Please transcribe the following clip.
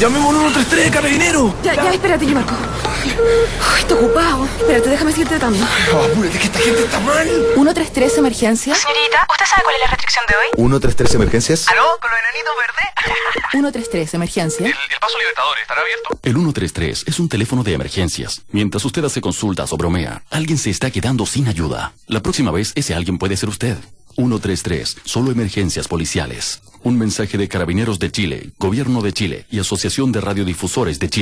Llamemos al 133 de carabinero. Ya, ya, espérate, yo marco. Uy, estoy ocupado. Espérate, déjame seguir tratando. Apúrate que esta gente está mal. 133 emergencia. Señorita, ¿usted sabe cuál es la restricción de hoy? 133 emergencias. ¿Aló? ¿Con los enanitos verdes? 133 emergencia. El, el paso Libertador estará abierto. El 133 es un teléfono de emergencias. Mientras usted hace consultas o bromea, alguien se está quedando sin ayuda. La próxima vez ese alguien puede ser usted. 133, solo emergencias policiales. Un mensaje de Carabineros de Chile, Gobierno de Chile y Asociación de Radiodifusores de Chile.